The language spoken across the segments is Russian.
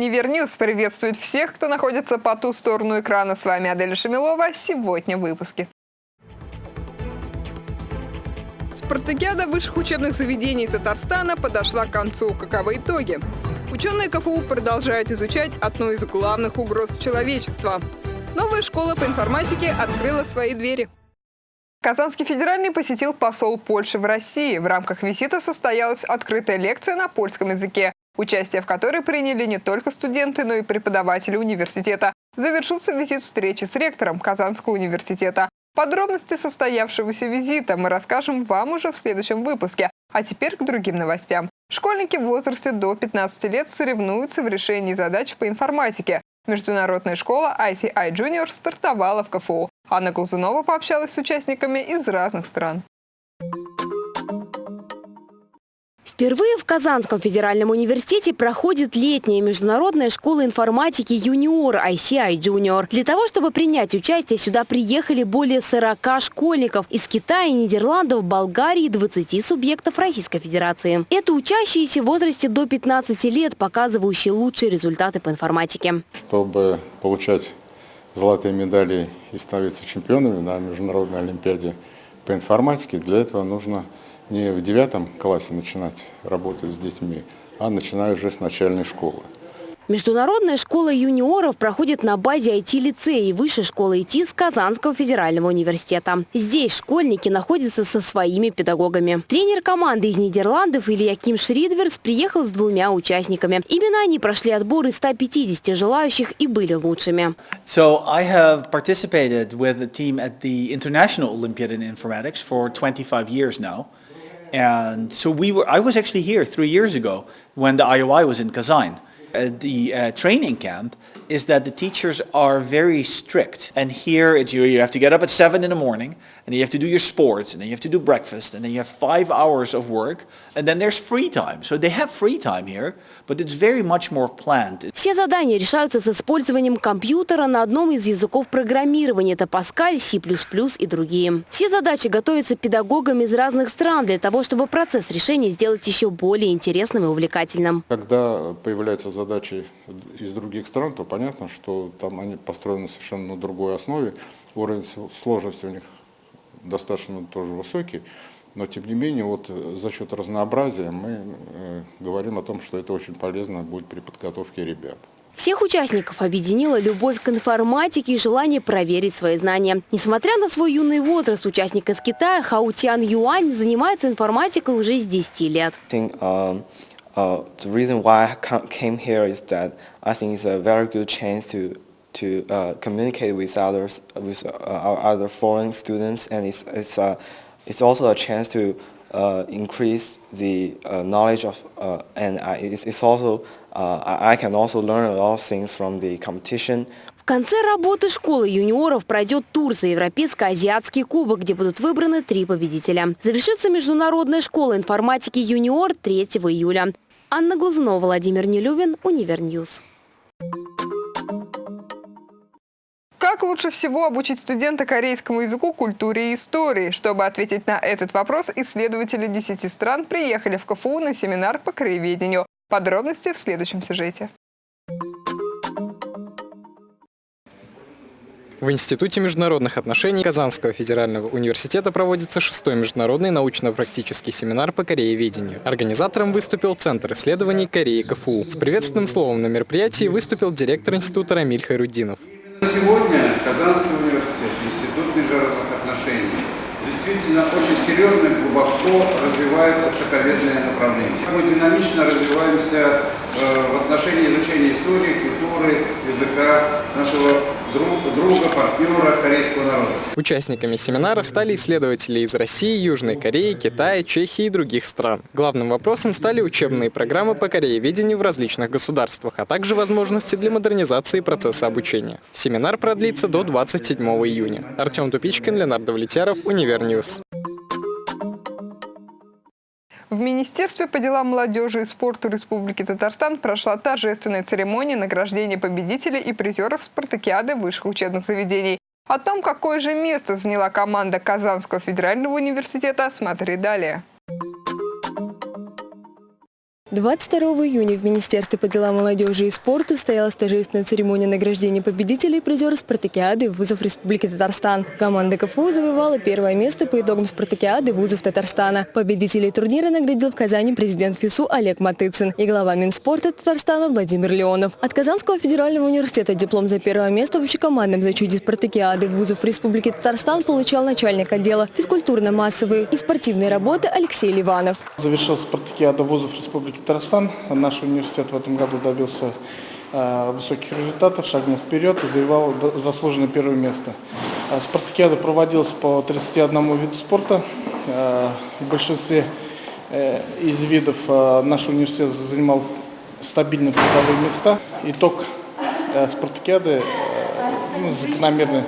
Univer News приветствует всех, кто находится по ту сторону экрана. С вами Аделя Шамилова. Сегодня в выпуске. Спартакиада высших учебных заведений Татарстана подошла к концу. Каковы итоги? Ученые КФУ продолжают изучать одну из главных угроз человечества. Новая школа по информатике открыла свои двери. Казанский федеральный посетил посол Польши в России. В рамках визита состоялась открытая лекция на польском языке участие в которой приняли не только студенты, но и преподаватели университета. Завершился визит встречи с ректором Казанского университета. Подробности состоявшегося визита мы расскажем вам уже в следующем выпуске. А теперь к другим новостям. Школьники в возрасте до 15 лет соревнуются в решении задач по информатике. Международная школа ICI Junior стартовала в КФУ. Анна Глазунова пообщалась с участниками из разных стран. Впервые в Казанском федеральном университете проходит летняя международная школа информатики «Юниор» ICI Junior. Для того, чтобы принять участие, сюда приехали более 40 школьников из Китая, Нидерландов, Болгарии и 20 субъектов Российской Федерации. Это учащиеся в возрасте до 15 лет, показывающие лучшие результаты по информатике. Чтобы получать золотые медали и становиться чемпионами на международной олимпиаде по информатике, для этого нужно не в девятом классе начинать работать с детьми, а начиная уже с начальной школы. Международная школа юниоров проходит на базе IT-лицея и Высшей школы ИТ с Казанского федерального университета. Здесь школьники находятся со своими педагогами. Тренер команды из Нидерландов Илья Ким Шридверс приехал с двумя участниками. Именно они прошли отбор из 150 желающих и были лучшими. So I have participated with the team at the International Olympiad in Informatics for 25 years now. And so we were, I was actually here three years ago when the IOI was in Kazan. Uh, the uh, training camp is that the teachers are very strict. And here it's you, you have to get up at 7 in the morning, and you have to do your sports, and then you have to do breakfast, and then you have five hours of work, and then there's free time. So they have free time here, but it's very much more planned. Все задания решаются с использованием компьютера на одном из языков программирования. Это Pascal, C++ и другие. Все задачи готовятся педагогами из разных стран для того, чтобы процесс решения сделать еще более интересным и увлекательным. Когда появляются задачи из других стран, то понятно, что там они построены совершенно на другой основе. Уровень сложности у них достаточно тоже высокий. Но тем не менее, вот за счет разнообразия мы э, говорим о том, что это очень полезно будет при подготовке ребят. Всех участников объединила любовь к информатике и желание проверить свои знания. Несмотря на свой юный возраст, участник из Китая Хаутян Юань занимается информатикой уже с 10 лет. Um, Uh, the reason why I came here is that I think it's a very good chance to to uh, communicate with others, with uh, our other foreign students, and it's it's uh, it's also a chance to uh, increase the uh, knowledge of, and it's, it's also I can also learn a lot of things from the competition. В конце работы школы юниоров пройдет тур за Европейско-Азиатский кубок, где будут выбраны три победителя. Завершится Международная школа информатики юниор 3 июля. Анна Глазунова, Владимир Нелюбин, Univer News. Как лучше всего обучить студента корейскому языку, культуре и истории? Чтобы ответить на этот вопрос, исследователи 10 стран приехали в КФУ на семинар по краеведению. Подробности в следующем сюжете. В Институте международных отношений Казанского федерального университета проводится шестой международный научно-практический семинар по корееведению. Организатором выступил Центр исследований Кореи КФУ. С приветственным словом на мероприятии выступил директор института Рамиль Хайрудинов. Сегодня Казанский университет, Институт международных отношений действительно очень серьезно и глубоко развивает востоковедное направление. Мы динамично развиваемся э, в отношении изучения истории, культуры, языка нашего друг, друга, партнера корейского народа. Участниками семинара стали исследователи из России, Южной Кореи, Китая, Чехии и других стран. Главным вопросом стали учебные программы по корееведению в различных государствах, а также возможности для модернизации процесса обучения. Семинар продлится до 27 июня. Артем Тупичкин, Леонард Влетьяров, Univer News. В Министерстве по делам молодежи и спорту Республики Татарстан прошла торжественная церемония награждения победителей и призеров спартакиады высших учебных заведений. О том, какое же место заняла команда Казанского федерального университета, смотри далее. 22 июня в Министерстве по делам молодежи и спорту состоялась торжественная церемония награждения победителей и призеров спартакиады вузов Республики Татарстан. Команда КФУ завоевала первое место по итогам спартакиады вузов Татарстана. Победителей турнира наградили в Казани президент ФИСУ Олег Матыцин и глава Минспорта Татарстана Владимир Леонов. От Казанского федерального университета диплом за первое место в общекомандном зачете спартакиады вузов Республики Татарстан получал начальник отдела физкультурно-массовые и спортивные работы Алексей Ливанов. Завершил спартакиада вузов Республики Татарстан. Наш университет в этом году добился э, высоких результатов, шагнул вперед и завоевал заслуженное первое место. Э, спартакиада проводилась по 31 виду спорта. Э, в большинстве из видов наш университет занимал стабильные призовые места. Итог спартакиады ну, закономерный.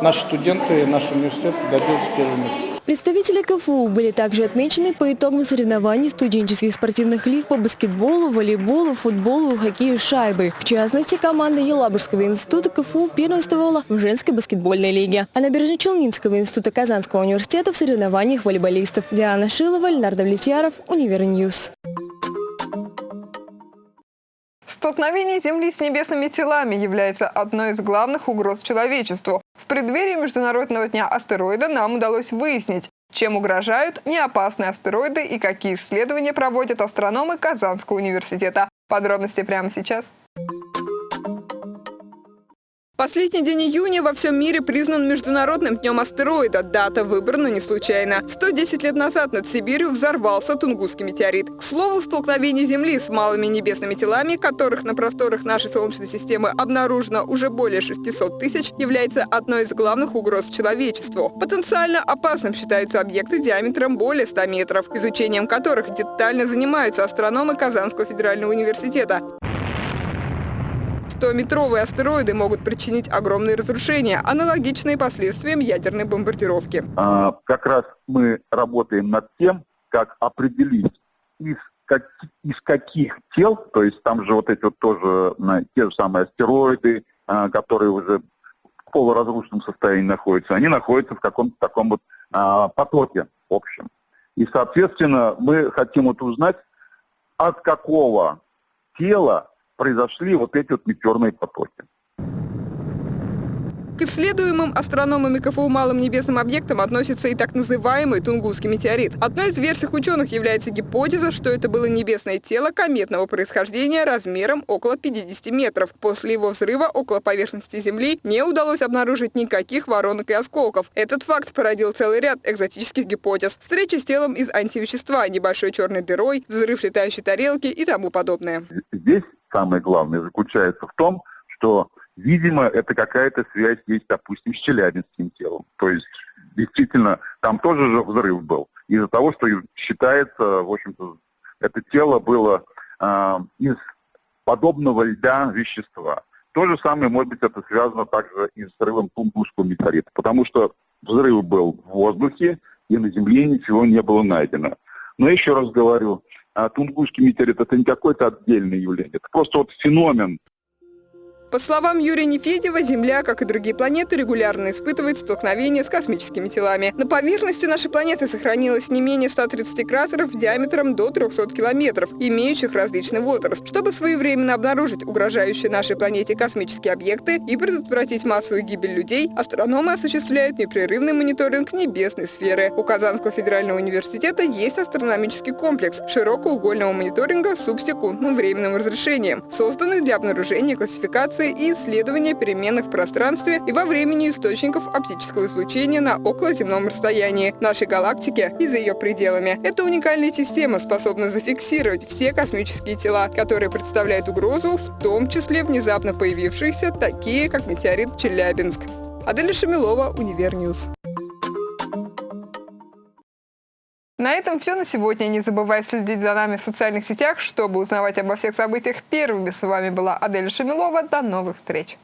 Наши студенты, наш университет добился первого места. Представители КФУ были также отмечены по итогам соревнований студенческих спортивных лиг по баскетболу, волейболу, футболу, хоккею с шайбой. В частности, команда Елабужского института КФУ первенствовала в женской баскетбольной лиге, а Набережно-Челнинского института Казанского университета в соревнованиях волейболистов. Диана Шилова, Леонард Влетьяров, Univer News. Столкновение Земли с небесными телами является одной из главных угроз человечеству. В преддверии Международного дня астероида нам удалось выяснить, чем угрожают неопасные астероиды и какие исследования проводят астрономы Казанского университета. Подробности прямо сейчас. Последний день июня во всем мире признан Международным днем астероида. Дата выбрана не случайно. 110 лет назад над Сибирью взорвался Тунгусский метеорит. К слову, столкновение Земли с малыми небесными телами, которых на просторах нашей Солнечной системы обнаружено уже более 600 тысяч, является одной из главных угроз человечеству. Потенциально опасным считаются объекты диаметром более 100 метров, изучением которых детально занимаются астрономы Казанского федерального университета. 100-метровые астероиды могут причинить огромные разрушения, аналогичные последствиям ядерной бомбардировки. А, как раз мы работаем над тем, как определить, из, как, из каких тел, то есть там же вот эти вот тоже те же самые астероиды, а, которые уже в полуразрушенном состоянии находятся, они находятся в каком-то таком вот а, потоке общем. И, соответственно, мы хотим вот узнать, от какого тела произошли вот эти вот метеорные потоки. К исследуемым астрономами КФУ малым небесным объектам относится и так называемый Тунгусский метеорит. Одной из версий ученых является гипотеза, что это было небесное тело кометного происхождения размером около 50 метров. После его взрыва около поверхности Земли не удалось обнаружить никаких воронок и осколков. Этот факт породил целый ряд экзотических гипотез. Встреча с телом из антивещества, небольшой черной дырой, взрыв летающей тарелки и тому подобное. Здесь самое главное заключается в том, что, видимо, это какая-то связь есть, допустим, с челябинским телом. То есть, действительно, там тоже же взрыв был. Из-за того, что считается, в общем-то, это тело было э, из подобного льда вещества. То же самое, может быть, это связано также и с взрывом Тунгусского метеорита, потому что взрыв был в воздухе, и на Земле ничего не было найдено. Но еще раз говорю, а Тунгусский метеорит это не какое-то отдельное явление, это просто вот феномен по словам Юрия Нефедева, Земля, как и другие планеты, регулярно испытывает столкновения с космическими телами. На поверхности нашей планеты сохранилось не менее 130 кратеров диаметром до 300 километров, имеющих различный возраст. Чтобы своевременно обнаружить угрожающие нашей планете космические объекты и предотвратить массовую гибель людей, астрономы осуществляют непрерывный мониторинг небесной сферы. У Казанского федерального университета есть астрономический комплекс широкоугольного мониторинга с субсекундным временным разрешением, созданный для обнаружения классификации обсервации и исследования переменных в пространстве и во времени источников оптического излучения на околоземном расстоянии нашей галактики и за ее пределами. Эта уникальная система способна зафиксировать все космические тела, которые представляют угрозу, в том числе внезапно появившиеся, такие как метеорит Челябинск. Аделя Шамилова, Univer News. На этом все на сегодня. Не забывай следить за нами в социальных сетях, чтобы узнавать обо всех событиях первыми. С вами была Адель Шамилова. До новых встреч!